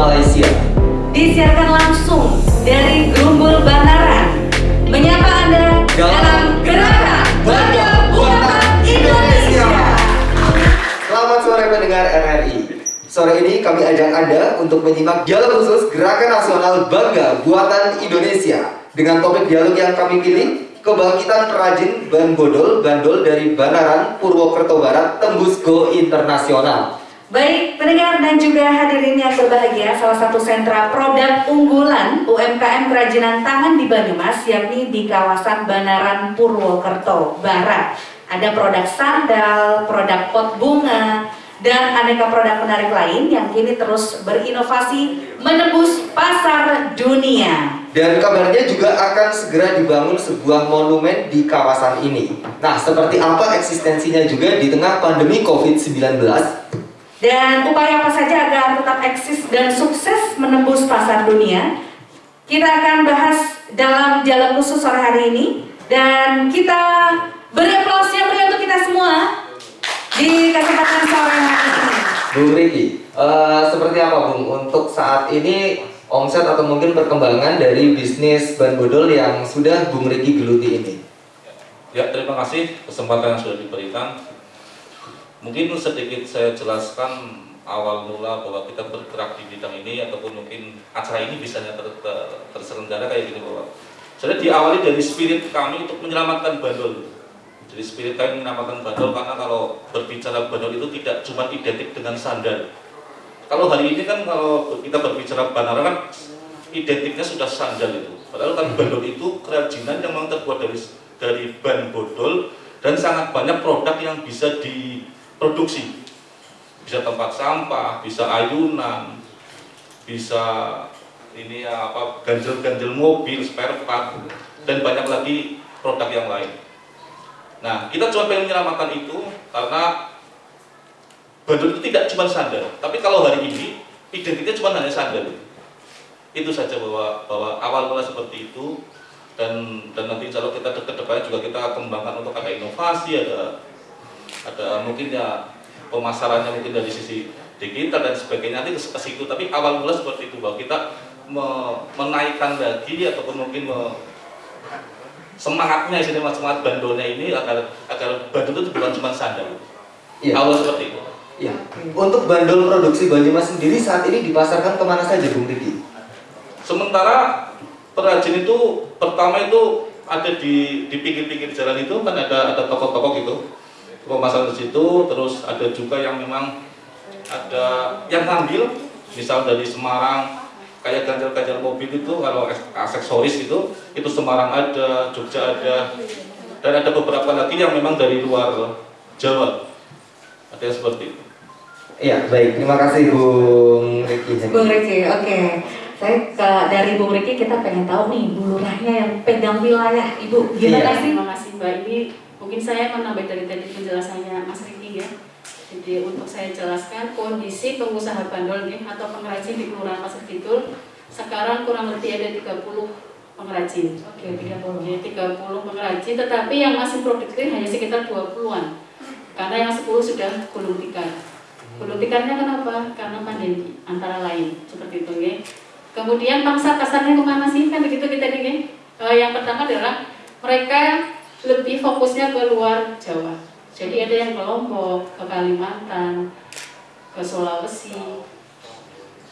Malaysia. Disiarkan langsung dari Grumbul Banaran. Menyapa Anda dalam Gerakan Bangga Buatan Indonesia. Selamat sore pendengar RRI. Sore ini kami ajak Anda untuk menyimak dialog khusus Gerakan Nasional Bangga Buatan Indonesia. Dengan topik dialog yang kami pilih, kebangkitan perajin ban bodol bandol dari Banaran, Purwokerto Barat tembus go internasional. Baik, pendengar dan juga hadirin yang berbahagia, salah satu sentra produk unggulan UMKM kerajinan tangan di Banyumas, yakni di kawasan Banaran Purwokerto Barat. Ada produk sandal, produk pot bunga, dan aneka produk menarik lain yang kini terus berinovasi menembus pasar dunia. Dan kabarnya juga akan segera dibangun sebuah monumen di kawasan ini. Nah, seperti apa eksistensinya juga di tengah pandemi COVID-19? Dan upaya apa saja agar tetap eksis dan sukses menembus pasar dunia? Kita akan bahas dalam dialog khusus sore hari ini dan kita beri aplaus yang meriah untuk kita semua di kesempatan sore hari ini. Bung Riki, uh, seperti apa Bung untuk saat ini omset atau mungkin perkembangan dari bisnis ban bodol yang sudah Bung Riki geluti ini? Ya, terima kasih kesempatan yang sudah diberikan. Mungkin sedikit saya jelaskan awal mula bahwa kita bergerak di bidang ini ataupun mungkin acara ini bisa ter, ter, terselenggara kayak gini bahwa jadi diawali dari spirit kami untuk menyelamatkan bandol. Jadi spirit kami menyelamatkan bandol karena kalau berbicara bandol itu tidak cuma identik dengan sandal. Kalau hari ini kan kalau kita berbicara bandara kan identiknya sudah sandal itu. Padahal kan bandol itu kerajinan yang memang terbuat dari dari ban bodol dan sangat banyak produk yang bisa di produksi. Bisa tempat sampah bisa ayunan bisa ini ya apa ganjel-ganjel mobil spare part dan banyak lagi produk yang lain. Nah kita coba pengen menyelamatkan itu karena bandul itu tidak cuma sandal. Tapi kalau hari ini identiknya cuma hanya sandal. Itu saja bahwa bahwa awal mula seperti itu. Dan dan nanti kalau kita ke depannya juga kita kembangkan untuk ada inovasi ada ada mungkin ya pemasarannya mungkin dari sisi digital dan sebagainya nanti ke situ tapi awal mula seperti itu bahwa kita me menaikkan lagi ataupun mungkin me semangatnya sini semangat bandolnya ini agar agar bandol itu bukan cuma sandal Iya. awal seperti itu Iya. Untuk bandol produksi Banyumas sendiri saat ini dipasarkan ke mana saja Bung Riki? sementara perajin itu pertama itu ada di di pinggir-pinggir jalan itu kan ada ada toko-toko gitu pemasaran di situ terus ada juga yang memang ada yang ngambil misal dari Semarang kayak ganjal-ganjal mobil itu kalau aksesoris itu itu Semarang ada Jogja ada dan ada beberapa lagi yang memang dari luar Jawa ada yang seperti itu Iya, baik. Terima kasih Bung Riki. Bung Riki, oke. Saya ke, dari Bung Riki kita pengen tahu nih Bu Lurahnya yang pegang wilayah Ibu. Gimana Iya. sih? Terima kasih Mbak. Ini mungkin saya menambah dari tadi penjelasannya Mas Riki ya. Jadi untuk saya jelaskan kondisi pengusaha bandol nih atau pengrajin di Kelurahan Pasar Kidul sekarang kurang lebih ada 30 pengrajin. Oke, 30. Oke, 30 pengrajin tetapi yang masih produktif hanya sekitar 20-an. Karena yang 10 sudah gulung tikar. Gulung tikarnya kenapa? Karena pandemi antara lain seperti itu ya. Kemudian pangsa pasarnya ke mana sih? Kan begitu kita nih. Eh, yang pertama adalah mereka lebih fokusnya ke luar Jawa. Jadi ada yang ke Lombok, ke Kalimantan, ke Sulawesi,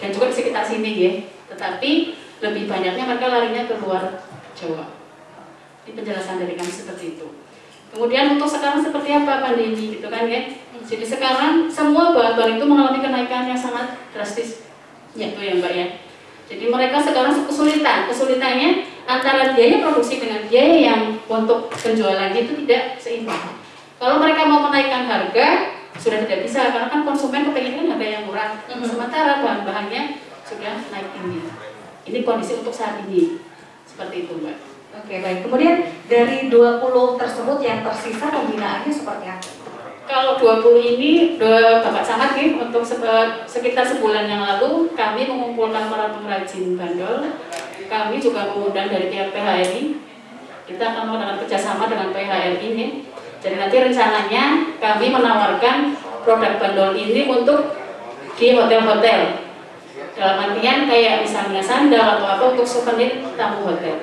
dan juga di sekitar sini ya. Tetapi lebih banyaknya mereka larinya ke luar Jawa. Ini penjelasan dari kami seperti itu. Kemudian untuk sekarang seperti apa pandemi gitu kan ya? Jadi sekarang semua bahan-bahan itu mengalami kenaikan yang sangat drastis. Gitu ya Mbak ya. Jadi mereka sekarang kesulitan. Kesulitannya antara biaya produksi dengan biaya yang untuk penjualan itu tidak seimbang. Kalau mereka mau menaikkan harga sudah tidak bisa karena kan konsumen kepengen harga yang murah. Sementara bahan-bahannya sudah naik tinggi. Ini kondisi untuk saat ini. Seperti itu, Mbak. Oke, baik. Kemudian dari 20 tersebut yang tersisa pembinaannya seperti apa? Kalau 20 ini udah Bapak Camat nih untuk se- sekitar sebulan yang lalu kami mengumpulkan para pengrajin bandol. Kami juga mengundang dari pihak PHRI. Kita akan mengadakan kerjasama dengan PHRI nih. Jadi nanti rencananya kami menawarkan produk bandol ini untuk di hotel-hotel dalam artian kayak misalnya sandal atau apa untuk souvenir tamu hotel.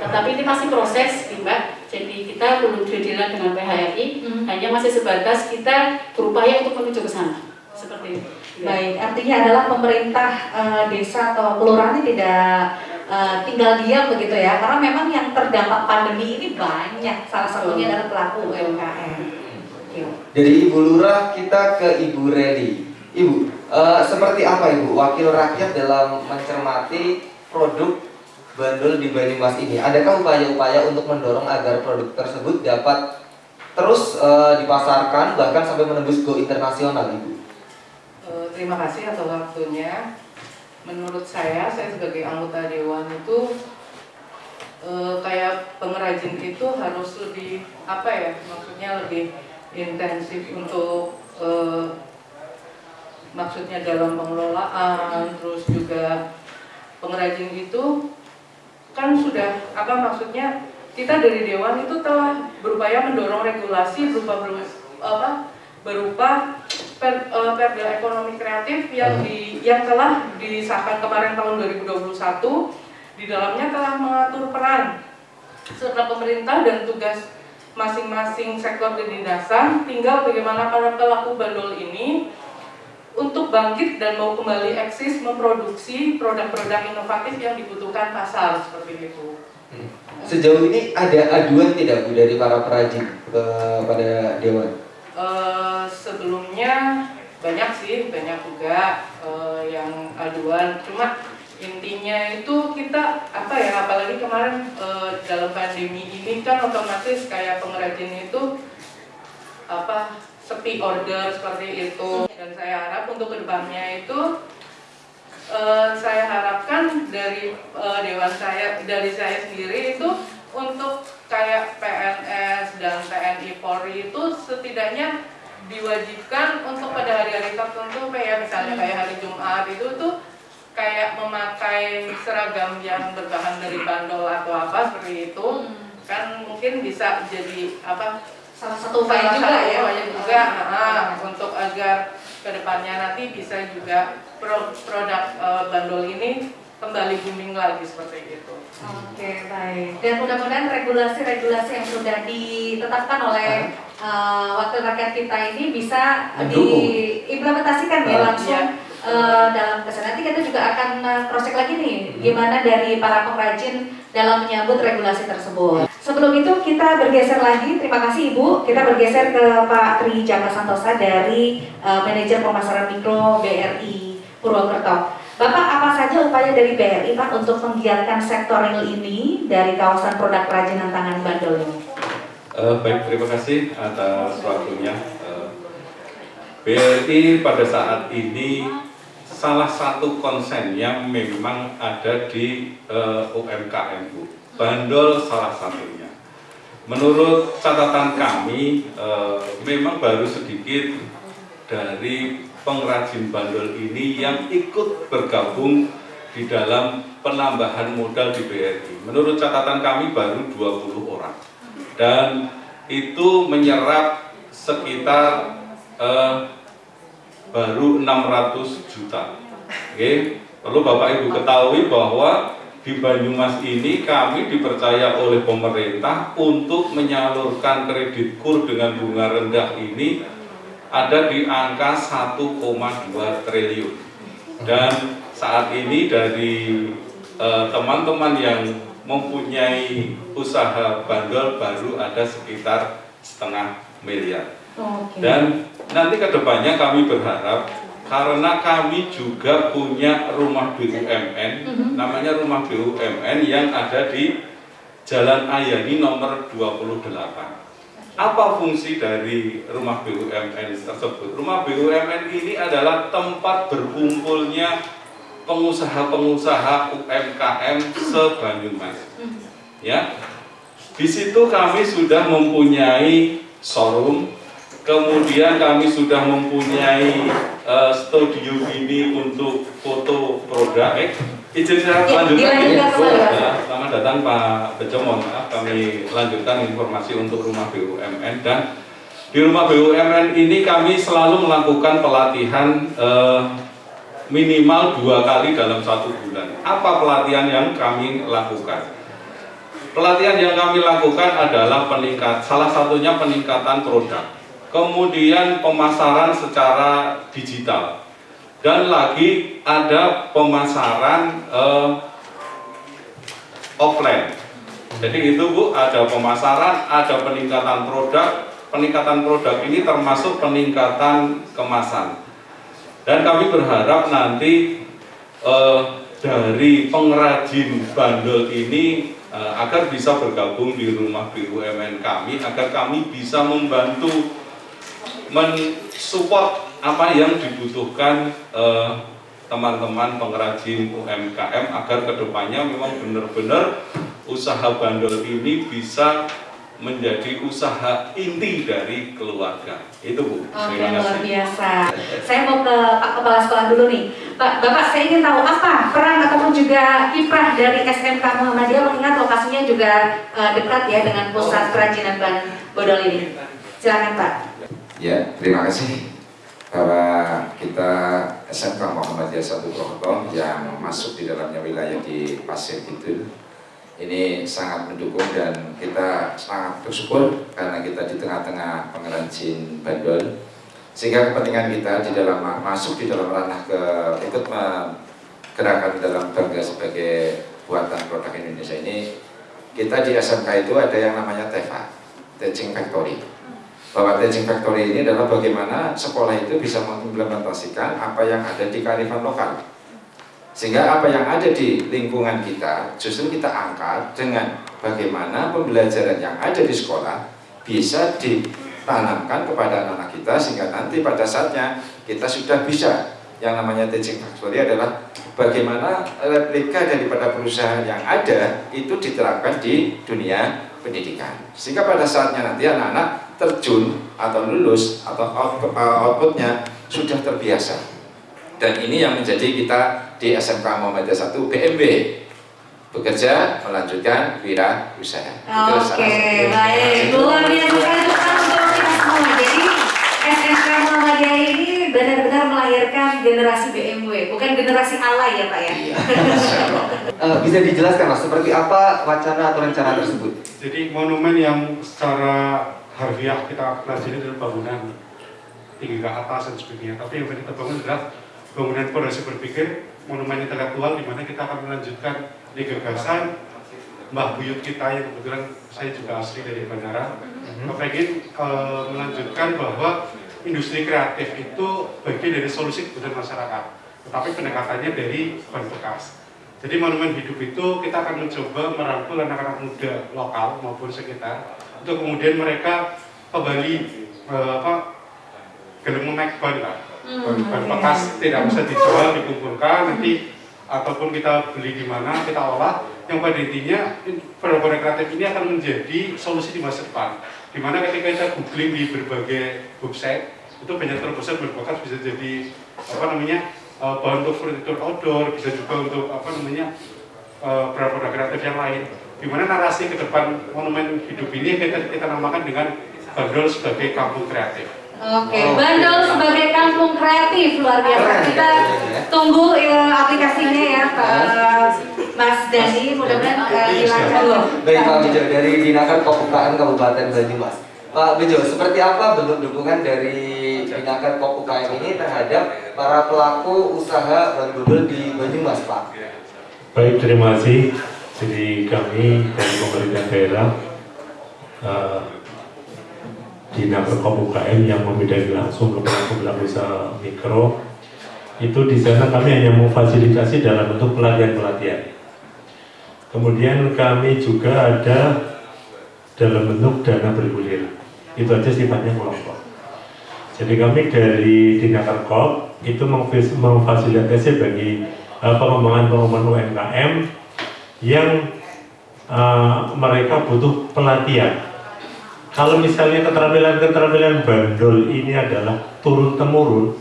Tetapi ini masih proses, Mbak. Jadi kita belum deal dengan PHRI, Hmm. hanya masih sebatas kita berupaya untuk menuju ke sana. Seperti itu. Baik, artinya adalah pemerintah eh, desa atau kelurahan ini tidak eh, tinggal diam begitu ya, karena memang yang terdampak pandemi ini banyak. Salah satunya adalah pelaku UMKM. Oke. Dari Ibu Lurah kita ke Ibu Redi. Ibu, eh, seperti apa Ibu wakil rakyat dalam mencermati produk bandul di Banyumas ini? Adakah upaya-upaya untuk mendorong agar produk tersebut dapat terus eh, dipasarkan bahkan sampai menembus go internasional Ibu? Eh, terima kasih atas waktunya. Menurut saya, saya sebagai anggota dewan itu eh, kayak pengrajin itu harus lebih apa ya? Maksudnya lebih intensif untuk eh, maksudnya dalam pengelolaan, terus juga pengrajin itu kan sudah apa maksudnya kita dari dewan itu telah berupaya mendorong regulasi berupa beru- apa berupa per, eh, perda ekonomi kreatif yang di yang telah disahkan kemarin tahun 2021 di dalamnya telah mengatur peran serta pemerintah dan tugas masing-masing sektor kedinasan tinggal bagaimana para pelaku bandol ini untuk bangkit dan mau kembali eksis memproduksi produk-produk inovatif yang dibutuhkan pasar seperti itu. Sejauh ini ada aduan tidak Bu dari para perajin kepada dewan? Eh, sebelumnya banyak sih, banyak juga eh, yang aduan. Cuma intinya itu kita apa ya, apalagi kemarin eh, dalam pandemi ini kan otomatis kayak pengrajin itu apa sepi order seperti itu. Dan saya harap untuk ke depannya itu eh, saya harapkan dari eh, dewan saya, dari saya sendiri itu untuk kayak PNS dan TNI Polri itu setidaknya diwajibkan untuk pada hari-hari tertentu kayak misalnya kayak hari Jumat itu tuh kayak memakai seragam yang berbahan dari bandol atau apa seperti itu. Kan mungkin bisa jadi apa Salah satu upaya juga ya. upaya juga ah, untuk agar ke depannya nanti bisa juga pro- produk eh, bandol ini kembali booming lagi seperti itu. Oke, baik. Dan mudah-mudahan regulasi-regulasi yang sudah ditetapkan oleh uh, wakil rakyat kita ini bisa diimplementasikan ya langsung uh, dalam ke sana. Nanti kita juga akan uh, cross check lagi nih gimana dari para pengrajin dalam menyambut regulasi tersebut. Sebelum itu kita bergeser lagi, terima kasih Ibu. Kita bergeser ke Pak Tri Jaka Santosa dari uh, Manajer Pemasaran Mikro BRI Purwokerto. Bapak, apa saja upaya dari BRI Pak untuk menggiatkan sektor real ini dari kawasan produk kerajinan tangan Bandol? Eh, baik, terima kasih atas waktunya. Eh, BRI pada saat ini salah satu konsen yang memang ada di eh, UMKM Bu. Bandol salah satunya. Menurut catatan kami, eh, memang baru sedikit dari pengrajin bandol ini yang ikut bergabung di dalam penambahan modal di BRI. Menurut catatan kami baru 20 orang. Dan itu menyerap sekitar eh, baru 600 juta. Oke, perlu Bapak Ibu ketahui bahwa di Banyumas ini kami dipercaya oleh pemerintah untuk menyalurkan kredit kur dengan bunga rendah ini ada di angka 1,2 triliun. Dan saat ini dari eh, teman-teman yang mempunyai usaha bandol baru ada sekitar setengah miliar. Oke. Dan nanti ke depannya kami berharap karena kami juga punya rumah BUMN, namanya rumah BUMN yang ada di Jalan Ayani nomor 28. Apa fungsi dari rumah BUMN tersebut? Rumah BUMN ini adalah tempat berkumpulnya pengusaha-pengusaha UMKM se-Banyumas. Ya. Di situ kami sudah mempunyai showroom, kemudian kami sudah mempunyai eh, studio ini untuk foto produk. Eh, izin saya Ya, lanjutkan. Pak. Ya, selamat datang Pak Bejo, mohon maaf kami lanjutkan informasi untuk rumah BUMN dan di rumah BUMN ini kami selalu melakukan pelatihan eh, minimal dua kali dalam satu bulan. Apa pelatihan yang kami lakukan? Pelatihan yang kami lakukan adalah peningkat, salah satunya peningkatan produk, kemudian pemasaran secara digital, dan lagi ada pemasaran eh, offline. Jadi itu Bu, ada pemasaran, ada peningkatan produk. Peningkatan produk ini termasuk peningkatan kemasan. Dan kami berharap nanti eh, dari pengrajin bandel ini eh, agar bisa bergabung di rumah BUMN kami, agar kami bisa membantu mensupport apa yang dibutuhkan eh, teman-teman pengrajin UMKM agar ke depannya memang benar-benar usaha bandel ini bisa menjadi usaha inti dari keluarga. Itu Bu. Oke, luar biasa. Saya mau ke Pak Kepala Sekolah dulu nih. Pak, Bapak saya ingin tahu apa peran ataupun juga kiprah dari SMK Muhammadiyah mengingat lokasinya juga eh, dekat ya dengan pusat kerajinan ban bodol ini. Silakan Pak. Ya, terima kasih bahwa kita SMK Muhammadiyah Satu Purwokerto yang masuk di dalamnya wilayah di Pasir Kidul. Ini sangat mendukung dan kita sangat bersyukur karena kita di tengah-tengah pengrajin bandol. Sehingga kepentingan kita di dalam masuk di dalam ranah ke ikut gerakan dalam bangga sebagai buatan produk Indonesia ini kita di SMK itu ada yang namanya TEFA Teaching Factory bahwa Teaching Factory ini adalah bagaimana sekolah itu bisa mengimplementasikan apa yang ada di kearifan lokal. Sehingga apa yang ada di lingkungan kita justru kita angkat dengan bagaimana pembelajaran yang ada di sekolah bisa ditanamkan kepada anak-anak kita sehingga nanti pada saatnya kita sudah bisa. Yang namanya teaching factory adalah bagaimana replika daripada perusahaan yang ada itu diterapkan di dunia pendidikan. Sehingga pada saatnya nanti anak-anak terjun atau lulus atau outputnya sudah terbiasa dan ini yang menjadi kita di SMK Muhammadiyah 1 BMB bekerja melanjutkan wira usaha. Oke, okay, baik. Luar biasa sekali untuk kita semua. Jadi SMK Muhammadiyah ini benar-benar melahirkan generasi BMW, bukan generasi alay ya Pak ya? Iya. uh, bisa dijelaskan Mas, seperti apa wacana atau rencana tersebut? Jadi monumen yang secara harfiah kita pelajari adalah bangunan tinggi ke atas dan sebagainya. Tapi yang kita bangun adalah bangunan fondasi berpikir monumen intelektual di mana kita akan melanjutkan di gagasan Mbah Buyut kita yang kebetulan saya juga asli dari Bandara mm-hmm. pengen uh, melanjutkan bahwa industri kreatif itu bagian dari solusi kebutuhan masyarakat tetapi pendekatannya dari bahan bekas jadi monumen hidup itu kita akan mencoba merangkul anak-anak muda lokal maupun sekitar untuk kemudian mereka kembali uh, apa gelem naik ban lah hmm, ban bekas tidak bisa dijual dikumpulkan nanti ataupun kita beli di mana kita olah. Yang pada intinya produk-produk kreatif ini akan menjadi solusi di masa depan. Di mana ketika kita googling di berbagai website itu banyak terbesar berbakat bisa jadi apa namanya uh, bahan untuk furniture outdoor bisa juga untuk apa namanya uh, produk-produk kreatif yang lain di mana narasi ke depan monumen hidup ini kita, kita namakan dengan Bandol sebagai kampung kreatif Oke, okay. Bandol sebagai kampung kreatif luar biasa. Kita tunggu ya, aplikasinya ya Pak Mas Dani, mudah-mudahan uh, dilancar loh. Baik Pak Bejo dari Dinaker Pop Kabupaten Banyumas. Pak Bejo, seperti apa bentuk dukungan dari Dinaker Pop ini terhadap para pelaku usaha bandul di Banyumas, Pak? Baik, terima kasih. Jadi kami dari pemerintah daerah uh, di Nakerkom UKM yang membidangi langsung ke pelaku-pelaku usaha mikro itu di sana kami hanya memfasilitasi dalam bentuk pelatihan-pelatihan. Kemudian kami juga ada dalam bentuk dana bergulir. Itu aja sifatnya kelompok. Jadi kami dari Dinakerkop itu memfasilitasi bagi pengembangan-pengembangan UMKM yang uh, mereka butuh pelatihan kalau misalnya keterampilan-keterampilan bandol ini adalah turun-temurun,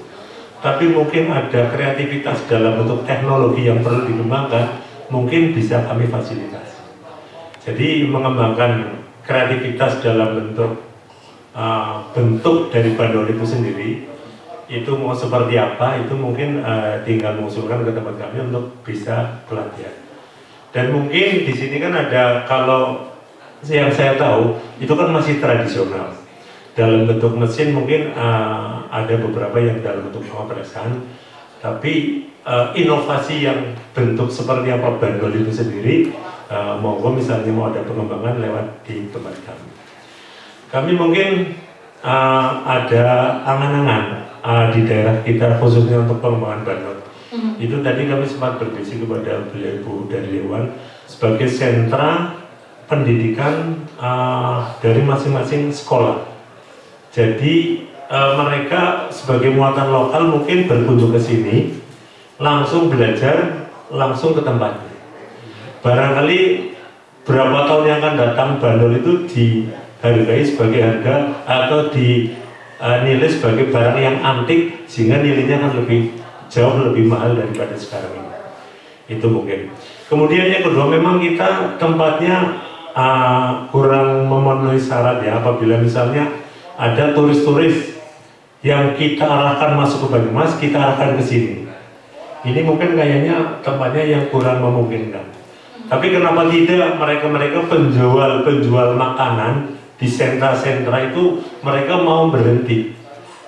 tapi mungkin ada kreativitas dalam bentuk teknologi yang perlu dikembangkan, mungkin bisa kami fasilitasi. Jadi mengembangkan kreativitas dalam bentuk uh, bentuk dari bandol itu sendiri, itu mau seperti apa itu mungkin uh, tinggal mengusulkan ke tempat kami untuk bisa pelatihan. Dan mungkin di sini kan ada kalau yang saya tahu itu kan masih tradisional. Dalam bentuk mesin mungkin uh, ada beberapa yang dalam bentuk pengopresan, tapi uh, inovasi yang bentuk seperti apa bandol itu sendiri, uh, monggo misalnya mau ada pengembangan lewat di tempat kami. Kami mungkin uh, ada angan-angan uh, di daerah kita khususnya untuk pengembangan bandot. Mm-hmm. Itu tadi kami sempat berdiskusi kepada beliau ibu dari Dewan sebagai sentra pendidikan uh, dari masing-masing sekolah. Jadi uh, mereka sebagai muatan lokal mungkin berkunjung ke sini, langsung belajar, langsung ke tempatnya. Barangkali berapa tahun yang akan datang bandol itu dihargai sebagai harga atau di uh, nilai sebagai barang yang antik sehingga nilainya akan lebih jauh lebih mahal daripada sekarang ini. Itu mungkin. Kemudian yang kedua memang kita tempatnya uh, kurang memenuhi syarat ya. Apabila misalnya ada turis-turis yang kita arahkan masuk ke Banyumas kita arahkan ke sini. Ini mungkin kayaknya tempatnya yang kurang memungkinkan. Tapi kenapa tidak mereka-mereka penjual-penjual makanan di sentra-sentra itu mereka mau berhenti.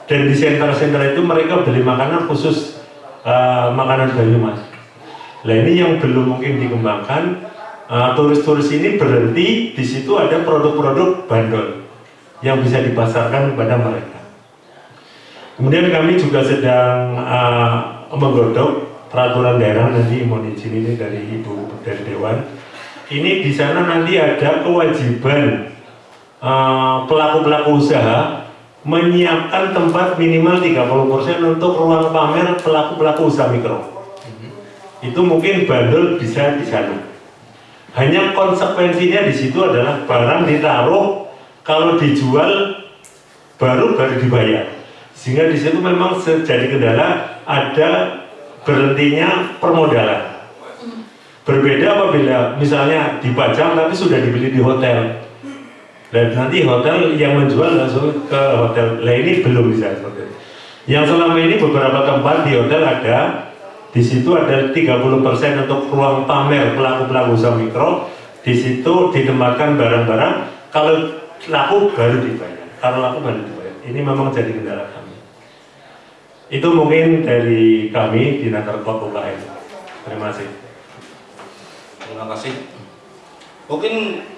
Dan di sentra-sentra itu mereka beli makanan khusus uh, makanan Banyumas nah ini yang belum mungkin dikembangkan uh, turis-turis uh, ini berhenti di situ ada produk-produk bandol yang bisa dipasarkan kepada mereka. Kemudian kami juga sedang uh, menggodok peraturan daerah nanti mohon izin ini dari ibu dari dewan. Ini di sana nanti ada kewajiban Eh, pelaku-pelaku uh, usaha menyiapkan tempat minimal 30% untuk ruang pamer pelaku-pelaku usaha mikro. Mm-hmm. Itu mungkin bandel bisa di sana. Hanya konsekuensinya di situ adalah barang ditaruh kalau dijual baru baru dibayar. Sehingga di situ memang jadi kendala ada berhentinya permodalan. Mm-hmm. Berbeda apabila misalnya dipajang tapi sudah dibeli di hotel dan nanti hotel yang menjual langsung ke hotel. Lah ini belum bisa seperti itu yang selama ini beberapa tempat di hotel ada. Di situ ada 30% untuk ruang pamer pelaku-pelaku usaha mikro. Di situ ditempatkan barang-barang. Kalau laku baru dibayar. Kalau laku baru dibayar. Ini memang jadi kendala kami. Itu mungkin dari kami di Nakarpok UKM terima kasih. Terima kasih. Mungkin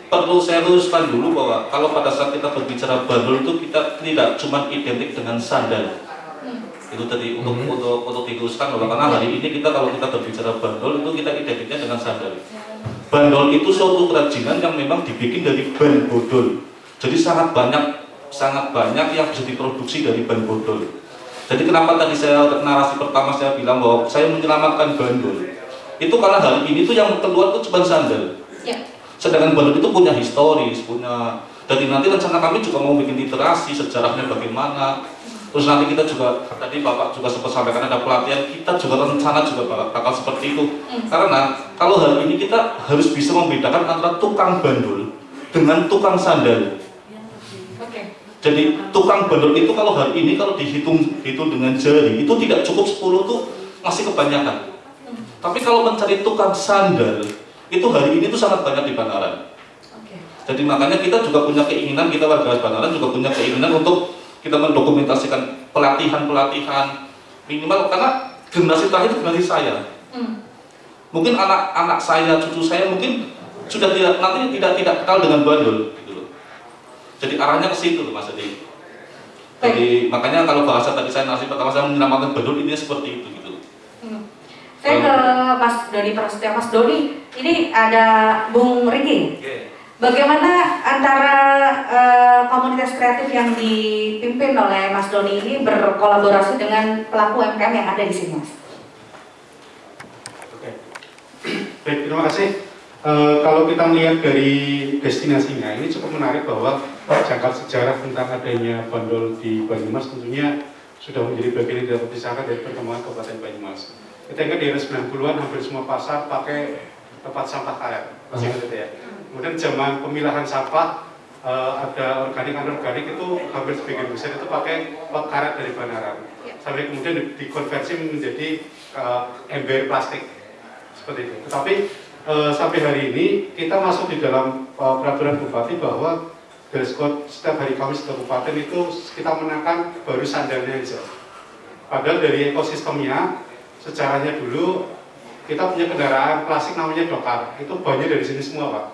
perlu saya luruskan dulu bahwa kalau pada saat kita berbicara bandul itu kita tidak cuma identik dengan sandal. Hmm. itu tadi untuk hmm. untuk untuk diluruskan bahwa karena hari ini kita kalau kita berbicara bandul itu kita identiknya dengan sandal. Bandol itu suatu kerajinan yang memang dibikin dari ban bodol. Jadi sangat banyak sangat banyak yang bisa diproduksi dari ban bodol. Jadi kenapa tadi saya narasi pertama saya bilang bahwa saya menyelamatkan bandol itu karena hari ini tuh yang keluar tuh cuma sandal. Ya Sedangkan Bandung itu punya historis, punya jadi nanti rencana kami juga mau bikin literasi sejarahnya bagaimana. Terus nanti kita juga tadi Bapak juga sempat sampaikan ada pelatihan, kita juga rencana juga bakal, bakal seperti itu. Hmm. Karena kalau hari ini kita harus bisa membedakan antara tukang bandul dengan tukang sandal. Jadi tukang bandul itu kalau hari ini kalau dihitung hitung dengan jari itu tidak cukup 10 tuh masih kebanyakan. Hmm. Tapi kalau mencari tukang sandal itu hari ini tuh sangat banyak di Banaran. Okay. Jadi makanya kita juga punya keinginan, kita warga Banaran juga punya keinginan untuk kita mendokumentasikan pelatihan-pelatihan minimal karena generasi terakhir generasi saya. Hmm. Mungkin anak-anak saya, cucu saya mungkin sudah tidak nanti tidak tidak kenal dengan bandul gitu loh. Jadi arahnya ke situ loh Mas Edi. Jadi makanya kalau bahasa tadi saya nasi pertama saya menyelamatkan bandul ini seperti itu gitu. Hmm. Saya ke Mas Doni Prasetya. Mas Doni, ini ada Bung Riki. Bagaimana antara uh, komunitas kreatif yang dipimpin oleh Mas Doni ini berkolaborasi dengan pelaku UMKM yang ada di sini, Mas? Oke, baik terima kasih. Uh, kalau kita melihat dari destinasinya, ini cukup menarik bahwa jangkar sejarah tentang adanya bandol di Banyumas tentunya sudah menjadi bagian yang tidak terpisahkan dari perkembangan Kabupaten Banyumas. Kita ingat di era 90-an hampir semua pasar pakai tempat sampah karet, masih ingat itu ya. Kemudian zaman pemilahan sampah eh, ada organik anorganik itu hampir sebagian besar itu pakai pot karet dari Banaran sampai kemudian di- dikonversi menjadi eh, ember plastik seperti itu. Tetapi eh, sampai hari ini kita masuk di dalam eh, peraturan bupati bahwa dress code setiap hari Kamis di kabupaten itu kita menekan baru sandalnya aja. Padahal dari ekosistemnya sejarahnya dulu kita punya kendaraan klasik namanya dokar. Itu banyak dari sini semua pak.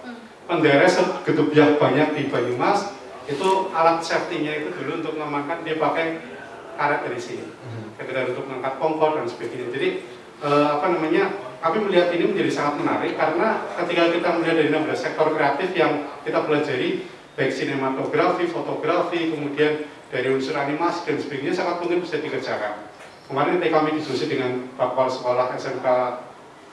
Penderek segedubiah banyak di Banyumas itu alat safety-nya itu dulu untuk mengamankan dia pakai karet dari sini. Sekedar untuk mengangkat kompor dan sebagainya. Jadi eh, apa namanya kami melihat ini menjadi sangat menarik karena ketika kita melihat dari 16 sektor kreatif yang kita pelajari baik sinematografi, fotografi, kemudian dari unsur animasi dan sebagainya sangat mungkin bisa dikerjakan. Kemarin kami diskusi dengan Pak Kepala Sekolah SMK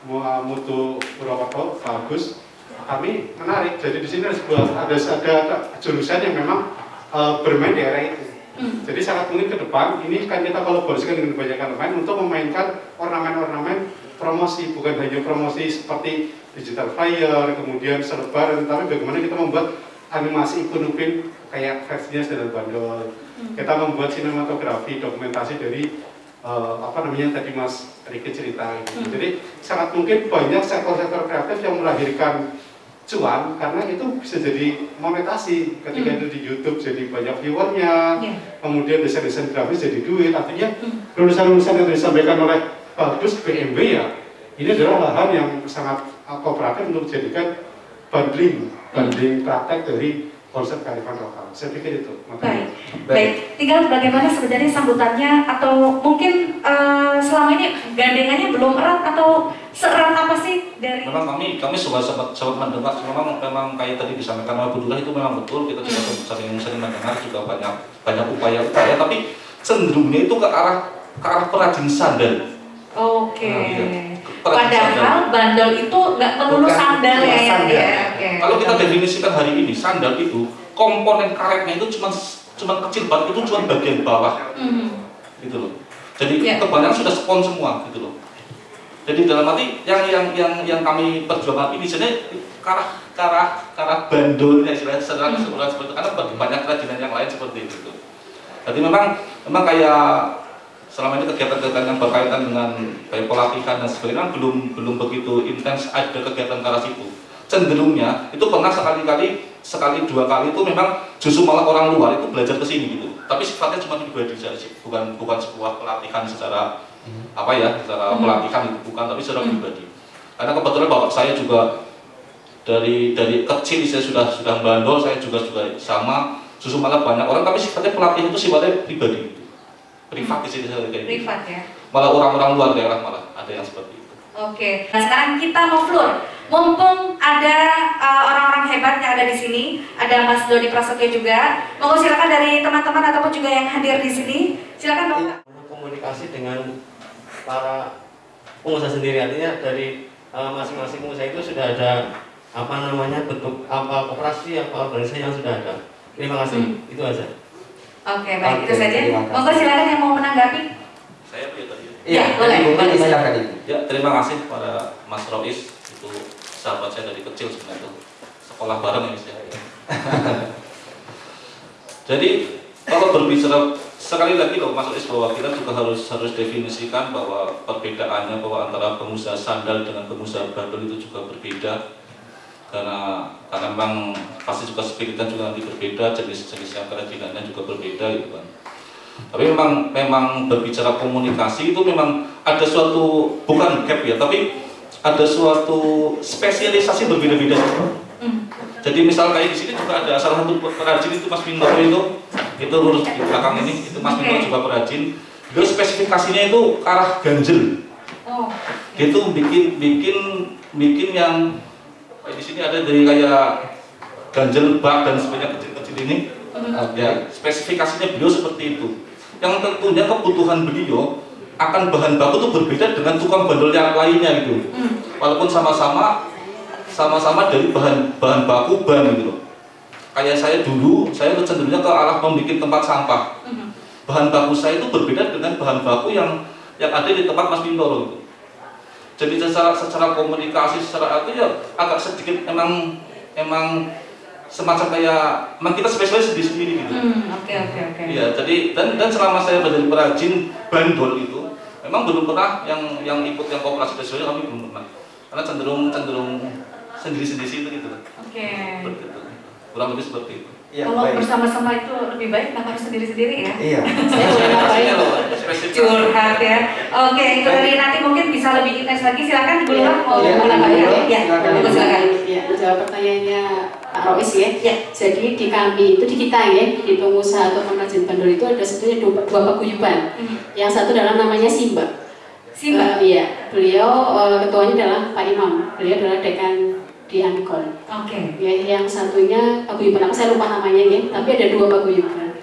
Mutu Purwokerto, Pak Agus, kami menarik. Jadi di sini ada sebuah ada, ada jurusan yang memang eh, bermain di area itu. Jadi sangat mungkin ke depan ini kan kita kolaborasikan dengan banyak elemen untuk memainkan ornamen-ornamen promosi, bukan hanya promosi seperti digital flyer, kemudian selebaran, tapi bagaimana kita membuat animasi ikon upin kayak versinya sedang bandol. Kita membuat sinematografi, dokumentasi dari eh, apa namanya tadi Mas Riki cerita gitu. Hmm. Jadi sangat mungkin banyak sektor-sektor kreatif yang melahirkan cuan karena itu bisa jadi monetasi ketika Hmm. itu di YouTube jadi banyak viewernya Iya. kemudian desain-desain grafis jadi duit artinya lulusan-lulusan yang disampaikan oleh Bagus PMB ya ini adalah lahan yang sangat uh, kooperatif untuk dijadikan bundling bundling praktek dari konsep kearifan lokal saya pikir itu Baik, makanya baik. Tinggal bagaimana sebenarnya sambutannya atau mungkin eh, selama ini gandengannya belum erat atau seerat apa sih dari Memang kami kami sudah sempat sempat mendengar memang memang kayak tadi disampaikan oleh Bu Lurah itu memang betul kita juga sering sering mendengar juga banyak banyak upaya upaya tapi cenderungnya itu ke arah ke arah perajin sandal. Oke. Nah, iya. Padahal bandel itu nggak melulu Bukan sandal ya, ya, sandal. ya. Oke. Kalau kita definisikan hari ini sandal itu komponen karetnya itu cuma cuma kecil banget itu cuma bagian bawah Mhm. gitu loh. Jadi Ya. kebanyakan sudah spon semua gitu loh. Jadi dalam arti yang yang yang yang kami perjuangkan ini sebenarnya karah karah karah bandulnya istilahnya secara Hmm. keseluruhan seperti itu karena banyak kerajinan yang lain seperti itu. Jadi memang memang kayak selama ini kegiatan-kegiatan yang berkaitan dengan baik pelatihan dan sebagainya kan belum belum begitu intens ada kegiatan ke arah situ. Cenderungnya itu pernah sekali-kali sekali dua kali itu memang justru malah orang luar itu belajar ke sini gitu. Tapi sifatnya cuma pribadi saja sih, bukan bukan sebuah pelatihan secara apa ya, secara Mhm. pelatihan itu bukan, tapi secara Mhm. pribadi. Karena kebetulan bapak saya juga dari dari kecil saya sudah sudah bandol, saya juga juga sama. Justru malah banyak orang, tapi sifatnya pelatihan itu sifatnya pribadi. Privat di sini saya kayak gitu. Privat ya. Malah orang-orang luar daerah malah ada yang seperti itu. Oke. Nah sekarang kita mau floor. Mumpung ada uh, orang-orang hebat yang ada di sini, ada Mas Dodi Prasetyo juga. Monggo silakan dari teman-teman ataupun juga yang hadir di sini. Silakan Bapak. komunikasi dengan para pengusaha sendiri artinya dari eh, masing-masing pengusaha itu sudah ada apa namanya bentuk apa koperasi apa organisasi yang sudah ada terima kasih Hmm. itu aja Oke, baik Oke, itu saja. terima kasih. Monggo silakan yang mau menanggapi. Saya pilih tadi. Ya, boleh, boleh. silakan Ibu. Ya, terima kasih pada Mas Rois itu sahabat saya dari kecil sebenarnya itu sekolah bareng ya saya. Jadi kalau berbicara sekali lagi loh Mas Rois bahwa kita juga harus harus definisikan bahwa perbedaannya bahwa antara pengusaha sandal dengan pengusaha bandul itu juga berbeda karena karena memang pasti juga spiritan juga nanti berbeda jenis-jenis yang kerajinannya juga berbeda gitu kan tapi memang memang berbicara komunikasi itu memang ada suatu bukan gap ya tapi ada suatu spesialisasi berbeda-beda Hmm. jadi misal kayak di sini juga ada salah satu perajin itu Mas Pinto itu itu lurus di belakang ini itu Mas Pinto Oke. juga perajin dia spesifikasinya itu arah ganjel Oh. dia tuh bikin bikin bikin yang di sini ada dari kayak ganjel bak dan sebagainya kecil-kecil ini ya spesifikasinya beliau seperti itu yang tentunya kebutuhan beliau akan bahan baku itu berbeda dengan tukang bandel yang lainnya gitu Hmm. walaupun sama-sama sama-sama dari bahan bahan baku ban gitu loh kayak saya dulu saya cenderungnya ke arah membuat tempat sampah Mhm. bahan baku saya itu berbeda dengan bahan baku yang yang ada di tempat Mas Pintoro gitu. Jadi secara secara komunikasi secara itu ya agak sedikit emang emang semacam kayak memang kita spesialis di sendiri gitu. Hmm, oke oke oke. Iya, jadi dan dan selama saya menjadi perajin bandol itu, memang belum pernah yang yang ikut yang kooperasi spesialis kami belum pernah. Karena cenderung cenderung sendiri sendiri itu gitu. Oke. Itu. Kurang lebih seperti itu. Iya, Kalau bersama-sama itu lebih baik, kenapa harus sendiri-sendiri ya? Iya. Saya boleh ngapain? Curhat ya. Oke, itu dari nanti mungkin bisa lebih intens lagi. Silakan Bu Lurah mau Iya, menambahkan Bu Lurah, ya? silakan. Bu, silakan. Ya, menjawab pertanyaannya Pak Rois ya. Ya. Jadi di kami itu di kita ya, di pengusaha atau pengrajin bandul itu ada sebetulnya dua, dua paguyuban. Hmm. Yang satu adalah namanya Simba. Simba. Eh, iya, beliau eh, ketuanya adalah Pak Imam. Beliau adalah dekan di Amikon. Oke. Ya, yang satunya paguyuban apa saya lupa namanya ya, tapi ada dua paguyuban.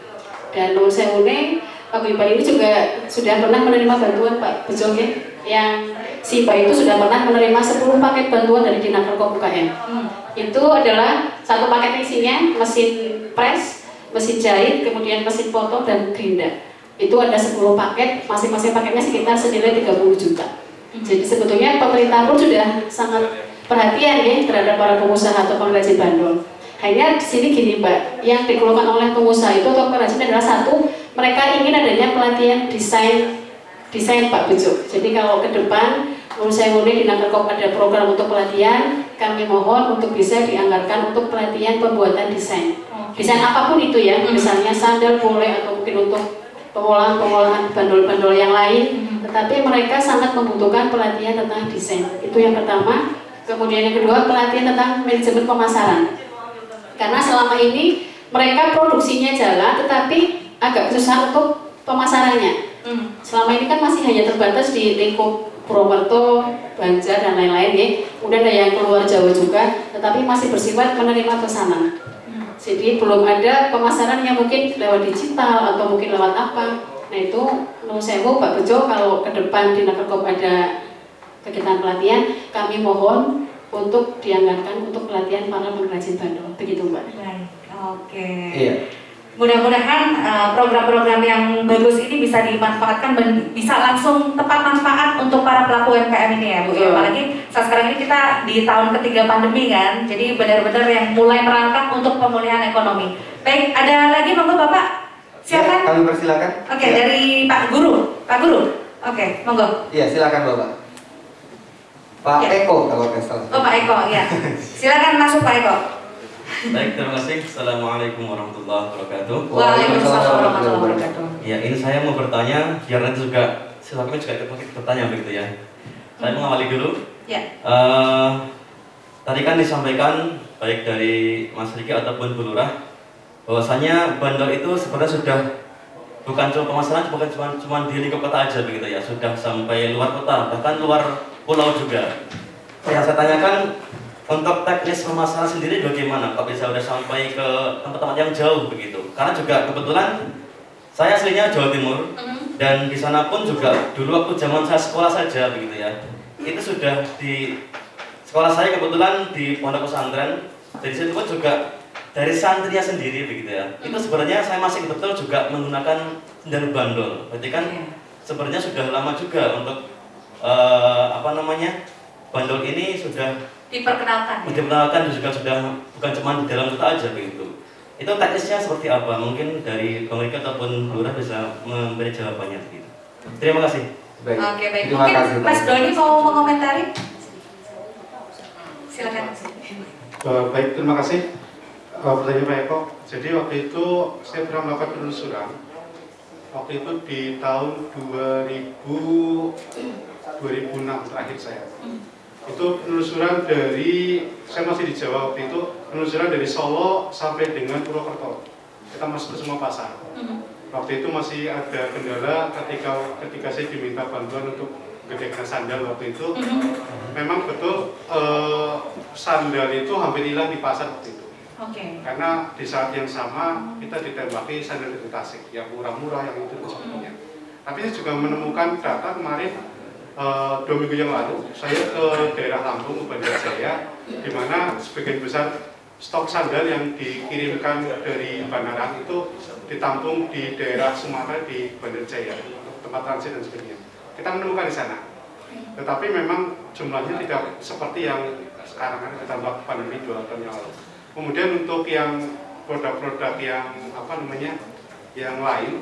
Dan Nur Sewune paguyuban ini juga sudah pernah menerima bantuan Pak Bejo ya, yang Simba itu sudah pernah menerima 10 paket bantuan dari Dinas Perkop UKM Hmm. itu adalah satu paket isinya mesin press, mesin jahit, kemudian mesin foto dan gerinda. Itu ada 10 paket, masing-masing paketnya sekitar senilai 30 juta. Jadi sebetulnya pemerintah pun sudah sangat perhatian ya terhadap para pengusaha atau pengrajin bandul. Hanya di sini gini Mbak, yang dikeluhkan oleh pengusaha itu atau pengrajin adalah satu, mereka ingin adanya pelatihan desain desain Pak Bejo. Jadi kalau ke depan menurut saya mulai di Nakerkop ada program untuk pelatihan, kami mohon untuk bisa dianggarkan untuk pelatihan pembuatan desain. Desain apa pun itu ya, misalnya sandal boleh atau mungkin untuk pengolahan-pengolahan bandol-bandol yang lain, tetapi mereka sangat membutuhkan pelatihan tentang desain. Itu yang pertama. Kemudian yang kedua pelatihan tentang manajemen pemasaran. Karena selama ini mereka produksinya jalan, tetapi agak susah untuk pemasarannya. Hmm. Selama ini kan masih hanya terbatas di lingkup Purwokerto, Banjar dan lain-lain ya. Kemudian ada yang keluar Jawa juga, tetapi masih bersifat menerima pesanan. Jadi belum ada pemasaran yang mungkin lewat digital atau mungkin lewat apa. Nah itu menurut saya Pak Bejo kalau ke depan di Nakerkop ada kegiatan pelatihan, kami mohon untuk dianggarkan untuk pelatihan para pengrajin bandul. Begitu Mbak. Baik. Oke. Iya. Mudah-mudahan eh, program-program yang bagus ini bisa dimanfaatkan dan bisa langsung tepat manfaat untuk para pelaku UMKM ini ya Bu. Ya, apalagi saat sekarang ini kita di tahun ketiga pandemi kan, jadi benar-benar yang mulai merangkak untuk pemulihan ekonomi. Baik, ada lagi monggo Bapak. Ya, Silakan. kami persilakan. Oke, Ya. dari Pak Guru. Pak Guru. Oke, monggo. Iya, silakan Bapak. Pak Ya. Eko kalau nggak salah. Oh Pak Eko, ya. Silakan masuk Pak Eko. Baik, terima kasih. Assalamualaikum warahmatullahi wabarakatuh. Waalaikumsalam warahmatullahi wabarakatuh. Ya, ini saya mau bertanya, biar nanti juga silakan juga ikut bertanya begitu ya. Saya mengawali dulu. Ya. Eh, tadi kan disampaikan baik dari Mas Riki ataupun Bu Lurah bahwasanya bandar itu sebenarnya sudah bukan cuma pemasaran bukan cuma cuma di lingkup kota aja begitu ya sudah sampai luar kota bahkan luar pulau juga. Yang saya tanyakan untuk teknis pemasaran sendiri bagaimana? Kok bisa udah sampai ke tempat-tempat yang jauh begitu? Karena juga kebetulan saya aslinya Jawa Timur dan di sana pun juga dulu waktu zaman saya sekolah saja begitu ya. Itu sudah di sekolah saya kebetulan di pondok pesantren. Dari situ pun juga dari santrinya sendiri begitu ya. Itu sebenarnya saya masih betul juga menggunakan sendal bandol. Berarti kan sebenarnya sudah lama juga untuk eh, apa namanya bandol ini sudah Diperkenalkan. ya. diperkenalkan juga sudah bukan cuma di dalam kota aja begitu itu teknisnya seperti apa mungkin dari Bang Rika ataupun Lurah bisa memberi jawabannya begitu terima kasih Baik. Oke, baik. Terima Mungkin kasih, Mas. Doni mau mengomentari? Silakan. Eh, baik, terima kasih. Eh, pertanyaan Pak Eko. Jadi waktu itu saya pernah melakukan penelusuran. Waktu itu di tahun 2000, 2006 terakhir saya. Itu penelusuran dari, saya masih di Jawa waktu itu, penelusuran dari Solo sampai dengan Purwokerto. Kita masuk ke semua pasar. Waktu itu masih ada kendala ketika ketika saya diminta bantuan untuk gedekan sandal waktu itu. Memang betul eh, sandal itu hampir hilang di pasar waktu itu. Oke. Karena di saat yang sama kita ditembaki sandal dari Tasik yang murah-murah yang itu sebagainya. Tapi saya juga menemukan data kemarin eh, dua minggu yang lalu saya ke daerah Lampung ke Bandar Jaya di mana sebagian besar stok sandal yang dikirimkan dari Banaran itu ditampung di daerah Sumatera di Bandar Jaya tempat transit dan sebagainya. Kita menemukan di sana. Tetapi memang jumlahnya tidak seperti yang sekarang kan ditambah pandemi dua tahun yang lalu. Kemudian untuk yang produk-produk yang apa namanya yang lain,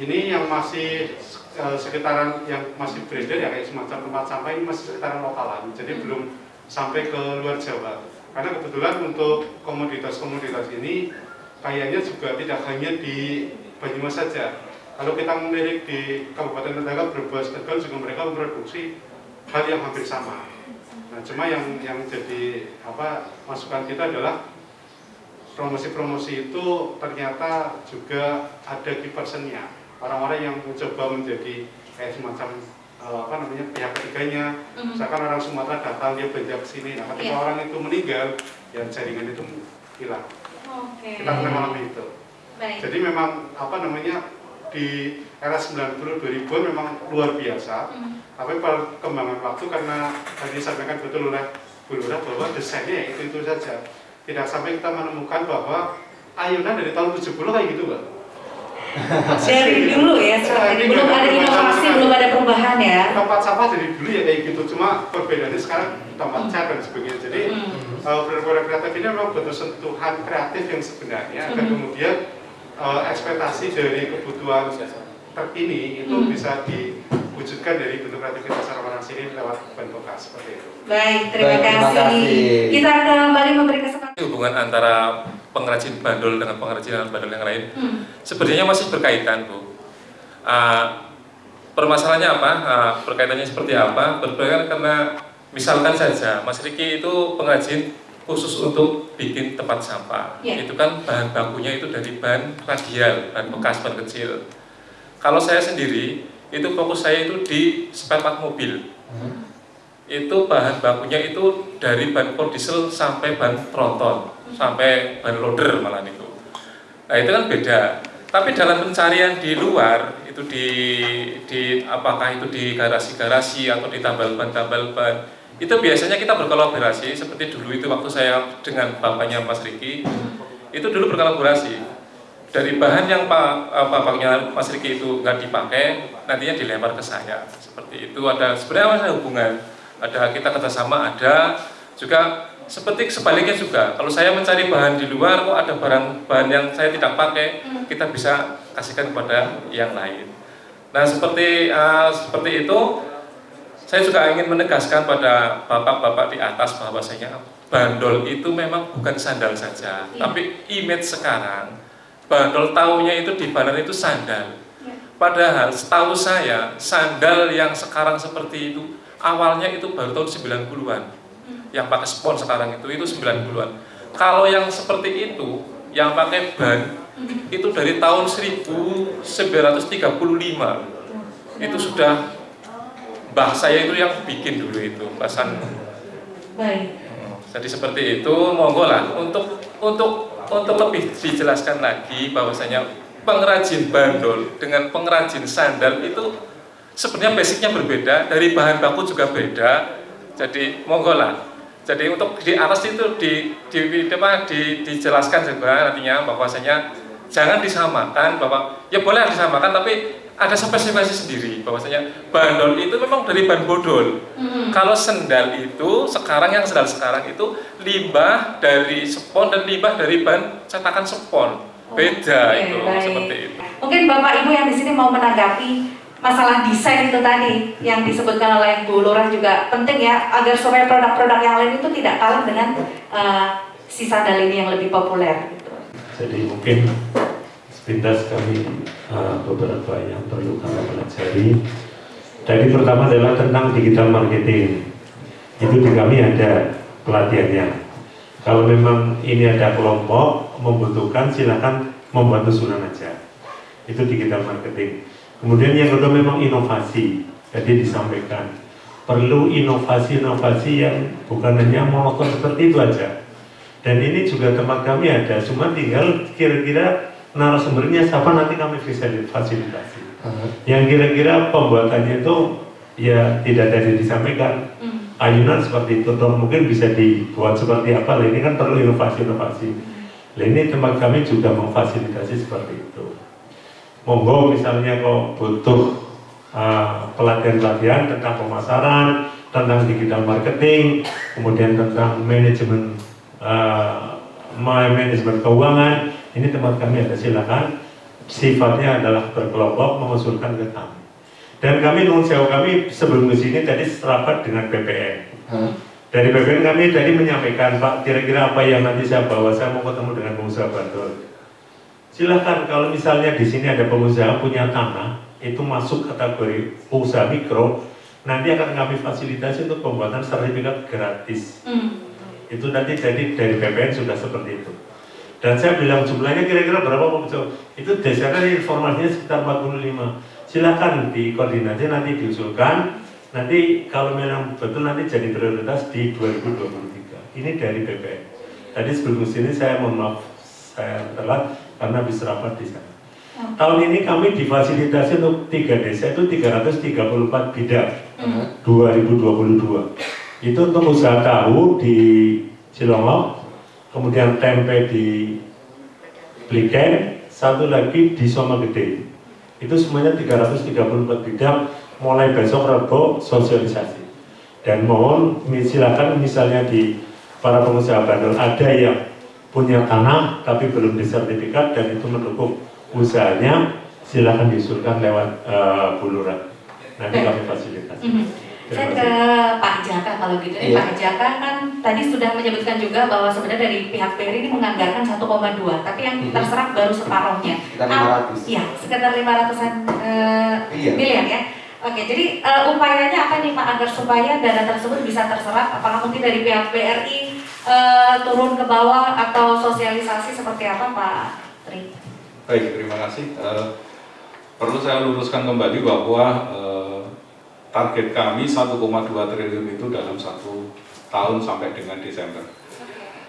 ini yang masih eh, sekitaran yang masih beredar ya kayak semacam tempat sampah ini masih sekitaran lokalan, jadi belum sampai ke luar Jawa. Karena kebetulan untuk komoditas-komoditas ini kayaknya juga tidak hanya di Banyumas saja. Kalau kita melirik di Kabupaten Tetangga, Brebes, Tegal juga mereka memproduksi hal yang hampir sama. Nah, cuma yang yang jadi apa masukan kita adalah promosi-promosi itu ternyata juga ada key personnya. Orang-orang yang mencoba menjadi kayak semacam eh, apa namanya pihak ketiganya. Mhm. Misalkan orang Sumatera datang dia belanja ke sini, nah ketika Iya. orang itu meninggal, ya jaringan itu hilang. Oke. Kita pernah mengalami itu. Baik. Jadi memang apa namanya di era 90 2000 memang luar biasa. Mhm. Tapi perkembangan waktu karena tadi disampaikan betul oleh Bu Lurah bahwa desainnya ya itu itu saja. Tidak sampai kita menemukan bahwa ayunan dari tahun 70 kayak gitu, Mbak. Dari dulu ya, seperti belum ada inovasi, belum ada perubahan ya. Tempat sampah dari dulu ya kayak gitu, cuma perbedaannya sekarang tempat cat dan sebagainya. Jadi Hmm. eh, produk-produk kreatif ini memang butuh sentuhan kreatif yang sebenarnya agar Mhm. kemudian eh, ekspektasi dari kebutuhan terkini itu Mhm. bisa diwujudkan dari bentuk kreativitas orang-orang sini lewat bahan bekas seperti itu. Baik, terima Baik, terima kasih. kasih. Kita kembali memberi kesempatan. hubungan antara pengrajin bandol dengan pengrajin alat bandol yang lain. Hmm. sebenarnya masih berkaitan bu. Ah, permasalahannya apa? Ah, berkaitannya seperti apa? Berkaitan karena misalkan saja Mas Riki itu pengrajin khusus untuk bikin tempat sampah. Iya. itu kan bahan bakunya itu dari bahan radial bahan bekas bahan kecil. Kalau saya sendiri itu fokus saya itu di spare part mobil itu bahan bakunya itu dari bahan diesel sampai bahan tronton sampai bahan loader malah itu. Nah itu kan beda. Tapi dalam pencarian di luar itu di di apakah itu di garasi-garasi atau di tambal ban tambal ban itu biasanya kita berkolaborasi. Seperti dulu itu waktu saya dengan bapaknya Mas Riki itu dulu berkolaborasi. Dari bahan yang pak eh, bapaknya Mas Riki itu nggak dipakai nantinya dilempar ke saya. Seperti itu. Ada sebenarnya ada hubungan. Ada kita kerjasama ada juga seperti sebaliknya juga. Kalau saya mencari bahan di luar kok ada barang bahan yang saya tidak pakai kita bisa kasihkan kepada yang lain. Nah seperti eh, seperti itu saya juga ingin menegaskan pada bapak-bapak di atas bahwasanya bandol itu memang bukan sandal saja. Iya. tapi image sekarang bandol taunya itu di badan itu sandal. Iya. padahal setahu saya sandal yang sekarang seperti itu awalnya itu baru tahun 90-an yang pakai spon sekarang itu itu 90-an kalau yang seperti itu yang pakai ban itu dari tahun 1935 itu sudah mbah saya itu yang bikin dulu itu pasan. Baik. jadi seperti itu monggo lah. Untuk untuk untuk lebih dijelaskan lagi bahwasanya pengrajin bandol dengan pengrajin sandal itu sebenarnya basicnya berbeda dari bahan baku juga beda. Jadi monggo lah jadi untuk di atas itu di di, di, di dijelaskan juga nantinya bahwasanya jangan disamakan bahwa ya boleh disamakan tapi ada spesifikasi sendiri bahwasanya bandol itu memang dari bahan bodol Hmm. kalau sendal itu sekarang yang sendal sekarang itu limbah dari spon dan limbah dari bahan cetakan spon. Beda Oke, itu baik. seperti itu. Mungkin Bapak Ibu yang di sini mau menanggapi masalah desain itu tadi yang disebutkan oleh Bu Lurah juga penting ya agar supaya produk-produk yang lain itu tidak kalah dengan eh, si sandal ini yang lebih populer. Gitu. Jadi mungkin sepintas kami uh, beberapa yang perlu kami pelajari. Jadi pertama adalah tentang digital marketing. Itu di kami ada pelatihannya. Kalau memang ini ada kelompok membutuhkan silakan membuat usulan aja. Itu digital marketing. Kemudian yang kedua memang inovasi. Jadi disampaikan perlu inovasi-inovasi yang bukan hanya monoton seperti itu aja. Dan ini juga tempat kami ada, cuma tinggal kira-kira narasumbernya siapa nanti kami bisa fasilitasi. Yang kira-kira pembuatannya itu ya tidak tadi disampaikan Hmm. ayunan seperti itu, atau mungkin bisa dibuat seperti apa. Lah, ini kan perlu inovasi-inovasi. Lah, ini tempat kami juga memfasilitasi seperti itu. Monggo misalnya kok butuh uh, pelatihan-pelatihan tentang pemasaran, tentang digital marketing, kemudian tentang manajemen uh, manajemen keuangan, ini tempat kami ada silakan. Sifatnya adalah berkelompok mengusulkan ke kami. Dan kami nun kami sebelum ke sini tadi serapat dengan BPN. Dari BPN kami tadi menyampaikan Pak kira-kira apa yang nanti saya bawa saya mau ketemu dengan pengusaha Bantul. Silahkan kalau misalnya di sini ada pengusaha punya tanah itu masuk kategori usaha mikro nanti akan kami fasilitasi untuk pembuatan sertifikat gratis. Hmm. Itu nanti jadi dari BPN sudah seperti itu. Dan saya bilang jumlahnya kira-kira berapa Pak? Itu dasarnya informasinya sekitar 45. Silakan dikoordinasi nanti diusulkan. Nanti kalau memang betul nanti jadi prioritas di 2023. Ini dari BPN. Tadi sebelum sini saya mohon maaf saya telat karena habis rapat di sana. Tahun ini kami difasilitasi untuk tiga desa itu 334 bidang 2022. Itu untuk usaha tahu di Cilongok, kemudian tempe di Bliken, satu lagi di Soma Gede. Itu semuanya 334 bidang, mulai besok Rabu sosialisasi. Dan mohon silakan misalnya di para pengusaha bandel ada yang punya tanah tapi belum disertifikat dan itu mendukung usahanya silakan diusulkan lewat uh, buluran nanti kami fasilitasi. Mhm. Saya ke Pak Jaka kalau gitu. Eh, Iya. Pak Jaka kan tadi sudah menyebutkan juga bahwa sebenarnya dari pihak BRI ini menganggarkan 1,2, tapi yang Mhm. terserap baru separohnya. Sekitar Ah, 500. Iya, sekitar 500-an eh, Miliar. miliar ya. Oke, jadi eh, upayanya apa nih Pak agar supaya dana tersebut bisa terserap? Apakah mungkin dari pihak BRI eh, turun ke bawah atau sosialisasi seperti apa Pak Tri? Baik, terima kasih. Eh, perlu saya luruskan kembali bahwa eh, target kami 1,2 triliun itu dalam satu tahun sampai dengan Desember.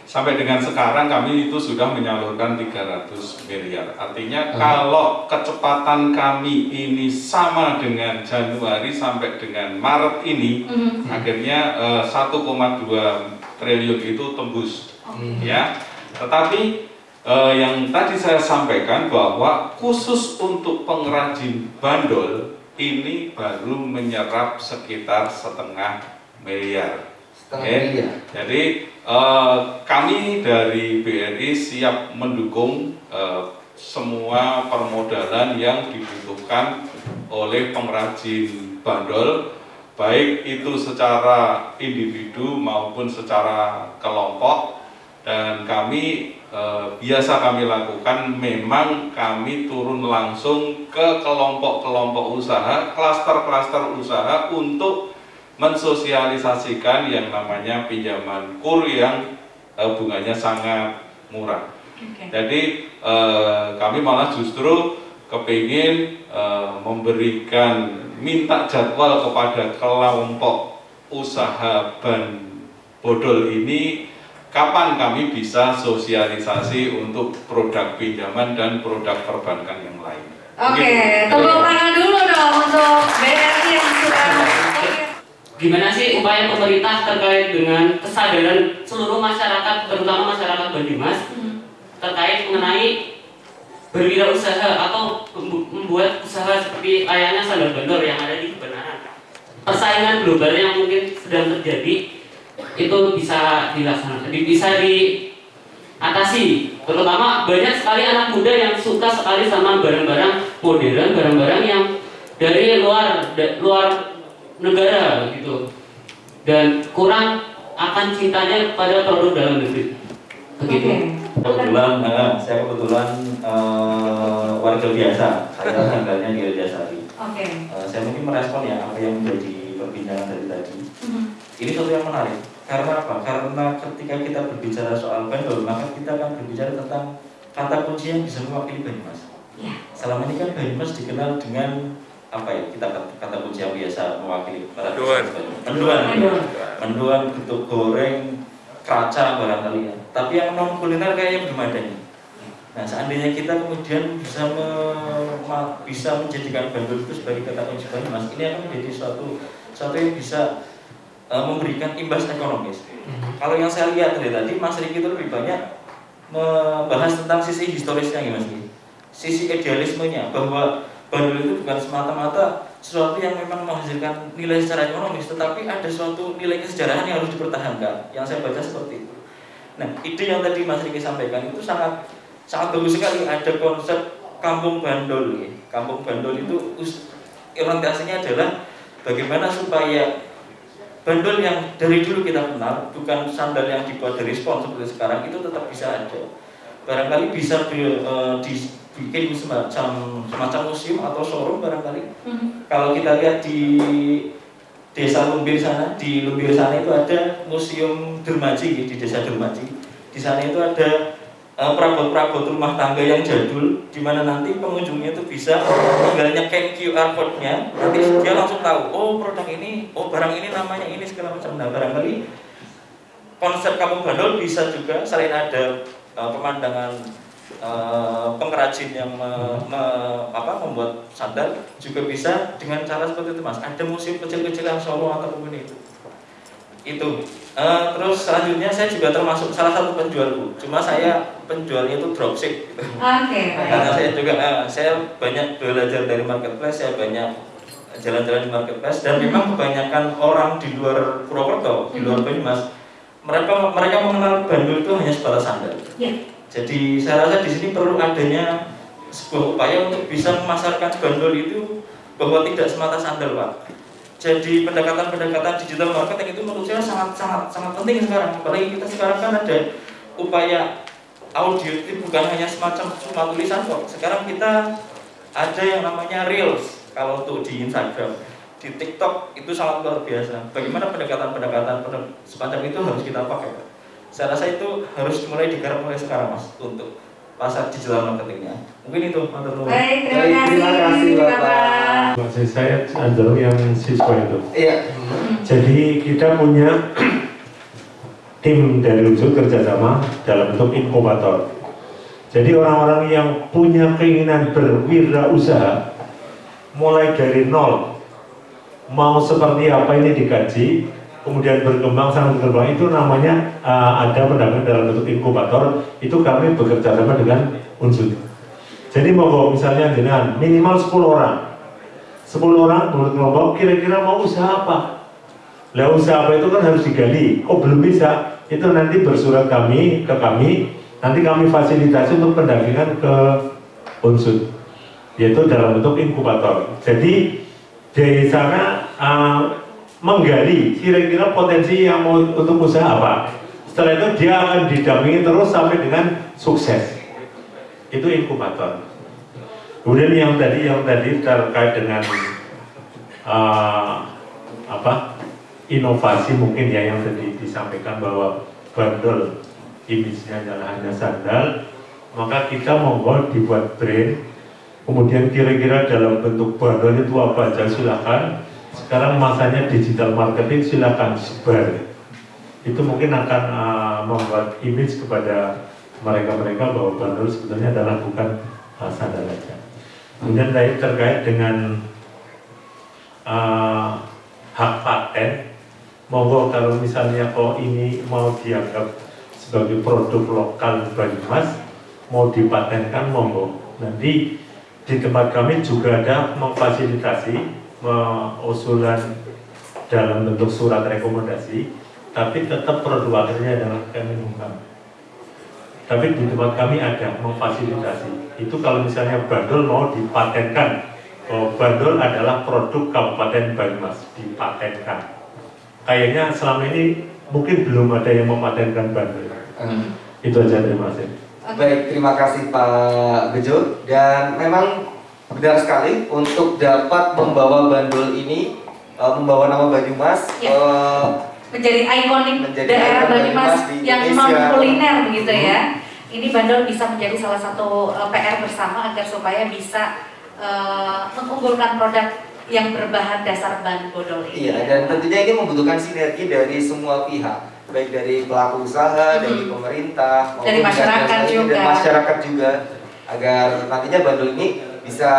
Sampai dengan sekarang kami itu sudah menyalurkan 300 miliar. Artinya Hmm. kalau kecepatan kami ini sama dengan Januari sampai dengan Maret ini, Mhm. akhirnya eh, 1,2 triliun itu tembus Hmm. ya tetapi eh, yang tadi saya sampaikan bahwa khusus untuk pengrajin bandol ini baru menyerap sekitar setengah miliar Setengah Oke. miliar. jadi eh, kami dari BRI siap mendukung eh, semua permodalan yang dibutuhkan oleh pengrajin bandol baik itu secara individu maupun secara kelompok dan kami eh, biasa kami lakukan memang kami turun langsung ke kelompok-kelompok usaha, klaster-klaster usaha untuk mensosialisasikan yang namanya pinjaman kur yang eh, bunganya sangat murah. Oke. Jadi eh, kami malah justru kepingin eh, memberikan minta jadwal kepada kelompok usaha ban bodol ini kapan kami bisa sosialisasi untuk produk pinjaman dan produk perbankan yang lain. Oke, Begitu. tepuk tangan dulu dong untuk BRI yang sudah. Gimana sih upaya pemerintah terkait dengan kesadaran seluruh masyarakat, terutama masyarakat Banyumas, Hmm. terkait mengenai berwirausaha atau membu- membuat usaha seperti layaknya sandal bandor yang ada di kebenaran. Persaingan global yang mungkin sedang terjadi itu bisa dilaksanakan, di- bisa diatasi. Terutama banyak sekali anak muda yang suka sekali sama barang-barang modern, barang-barang yang dari luar luar negara gitu dan kurang akan cintanya pada produk dalam negeri. Begitu. Kebetulan, eh, saya kebetulan eh, warga biasa, saya tinggalnya di Rajasari. Oke. Eh, saya mungkin merespon ya apa yang menjadi perbincangan dari tadi. Mhm. Ini sesuatu yang menarik. Karena apa? Karena ketika kita berbicara soal bandol, maka kita akan berbicara tentang kata kunci yang bisa mewakili Banyumas. Ya. Selama ini kan Banyumas dikenal dengan apa ya? Kita kata, kata kunci yang biasa mewakili para Mendoan. Menduan. Mendoan. Menduan, getuk goreng, kaca barangkali ya. Tapi yang non kuliner kayaknya belum ada nih. Nah, seandainya kita kemudian bisa me- bisa menjadikan bandul itu sebagai kata kunci Banyumas, ini akan menjadi suatu suatu yang bisa eh, memberikan imbas ekonomis. Kalau yang saya lihat dari tadi, Mas Riki itu lebih banyak membahas tentang sisi historisnya ya Mas Riki. Sisi idealismenya bahwa bandul itu bukan semata-mata sesuatu yang memang menghasilkan nilai secara ekonomis, tetapi ada suatu nilai kesejarahan yang harus dipertahankan. Yang saya baca seperti itu. Nah, ide yang tadi Mas Riki sampaikan itu sangat sangat bagus sekali. Ada konsep kampung bandol. ya. Kampung bandol itu orientasinya adalah bagaimana supaya bandol yang dari dulu kita kenal, bukan sandal yang dibuat dari spons seperti sekarang itu tetap bisa ada. Barangkali bisa di- eh, dibikin semacam semacam museum atau showroom barangkali. Kalau kita lihat di desa Lumbir sana, di Lumbir sana itu ada museum Dermaji di desa Dermaji. Di sana itu ada eh, perabot-perabot rumah tangga yang jadul, di mana nanti pengunjungnya itu bisa tinggal nyekin QR code-nya, nanti dia langsung tahu, oh produk ini, oh barang ini namanya ini segala macam. Nah barangkali konsep kampung bandol bisa juga selain ada eh, pemandangan eh, pengrajin yang me- me- apa, membuat sandal juga bisa dengan cara seperti itu mas. Ada museum kecil-kecil yang Solo ataupun itu. Itu. Eh, terus selanjutnya saya juga termasuk salah satu penjual bu. Cuma saya penjualnya itu dropship. Gitu. Oke, karena saya juga eh, saya banyak belajar dari marketplace saya banyak jalan-jalan di marketplace dan memang kebanyakan orang di luar Purwokerto di luar Banyumas mereka mereka mengenal bandul itu hanya sebatas sandal. Ya. Jadi saya rasa di sini perlu adanya sebuah upaya untuk bisa memasarkan bandul itu bahwa tidak semata sandal pak. Jadi pendekatan-pendekatan digital marketing itu menurut saya sangat sangat sangat penting sekarang. Apalagi kita sekarang kan ada upaya audio itu bukan hanya semacam cuma tulisan kok. Sekarang kita ada yang namanya reels kalau untuk di Instagram, di TikTok itu sangat luar biasa. Bagaimana pendekatan-pendekatan pendek- semacam itu harus kita pakai. Saya rasa itu harus mulai digarap mulai sekarang mas untuk pasar digital marketingnya. Mungkin itu nuwun. Baik, terima Baik, kasih, terima kasih, Bapak. Maksud saya cenderung yang siswa itu. Iya. Jadi kita punya tim dari unsur kerjasama dalam bentuk inkubator. Jadi orang-orang yang punya keinginan berwirausaha mulai dari nol, mau seperti apa ini dikaji, kemudian berkembang sampai berkembang itu namanya uh, ada pendampingan dalam bentuk inkubator. Itu kami bekerja sama dengan unsur. Jadi mau misalnya dengan minimal 10 orang, 10 orang menurut kelompok kira-kira mau usaha apa? Lah usaha apa itu kan harus digali. Oh belum bisa, itu nanti bersurat kami ke kami, nanti kami fasilitasi untuk pendampingan ke unsur, yaitu dalam bentuk inkubator. Jadi dari sana uh, menggali kira-kira potensi yang mau untuk usaha apa. Setelah itu dia akan didampingi terus sampai dengan sukses. Itu inkubator. Kemudian yang tadi yang tadi terkait dengan uh, apa inovasi mungkin ya yang tadi disampaikan bahwa bandel image-nya adalah hanya sandal maka kita monggo dibuat brand kemudian kira-kira dalam bentuk bandel itu apa aja silakan sekarang masanya digital marketing silakan sebar. Itu mungkin akan uh, membuat image kepada mereka-mereka bahwa bandel sebetulnya adalah bukan uh, sandal aja. Kemudian terkait dengan uh, hak paten. Monggo kalau misalnya oh ini mau dianggap sebagai produk lokal Banyumas mau dipatenkan monggo. Nanti di tempat kami juga ada memfasilitasi me- usulan dalam bentuk surat rekomendasi tapi tetap produk akhirnya adalah Kemenhukam tapi di tempat kami ada memfasilitasi. Itu kalau misalnya bandul mau dipatenkan oh, bandul adalah produk Kabupaten Banyumas dipatenkan kayaknya selama ini mungkin belum ada yang mematenkan bandul. Hmm. itu aja terima kasih. Baik, terima kasih Pak Bejo. Dan memang benar sekali untuk dapat membawa bandul ini eh, membawa nama Banyumas Ya. eh, menjadi ikonik Menjadi daerah Banyumas Banyumas yang non kuliner begitu Hmm. ya. Ini bandel bisa menjadi salah satu uh, PR bersama agar supaya bisa uh, mengunggulkan produk yang berbahan dasar ban bodol ini. Iya, dan tentunya ini membutuhkan sinergi dari semua pihak, baik dari pelaku usaha, dari pemerintah, Hmm. Dari maupun masyarakat juga. dan masyarakat juga, agar nantinya bandul ini bisa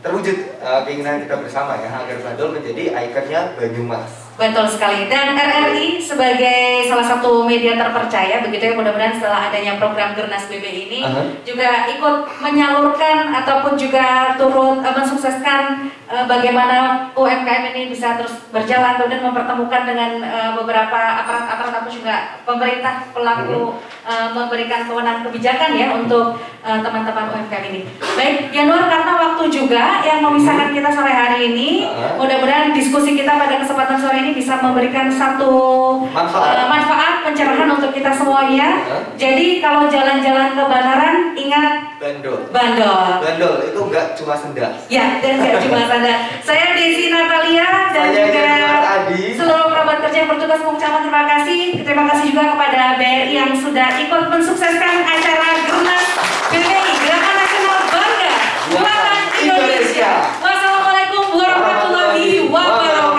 terwujud eh, keinginan kita bersama ya, agar bandul menjadi ikonnya Banyumas. Betul sekali. Dan RRI sebagai salah satu media terpercaya begitu ya mudah-mudahan setelah adanya program Gernas BB ini Aha. juga ikut menyalurkan ataupun juga turut eh, mensukseskan eh, bagaimana UMKM ini bisa terus berjalan kemudian mempertemukan dengan eh, beberapa aparat-aparat ataupun juga pemerintah pelaku eh, memberikan kewenangan kebijakan ya untuk teman-teman UMKM ini. Baik, Januar karena waktu juga yang memisahkan kita sore hari ini, Ah. mudah-mudahan diskusi kita pada kesempatan sore ini bisa memberikan satu manfaat, uh, manfaat pencerahan hmm. untuk kita semuanya. Huh? Ya. Jadi kalau jalan-jalan ke Banaran ingat bandol. Bandol. Bandol itu enggak cuma sendal Ya, dan enggak cuma sendal. Saya Desi Natalia dan Saya juga Adi. seluruh kerabat kerja yang bertugas mengucapkan terima kasih. Terima kasih juga kepada BRI yang sudah ikut mensukseskan acara Gernas BRI Gerakan Nasional Bangga Buatan Indonesia. Wassalamualaikum warahmatullahi wabarakatuh.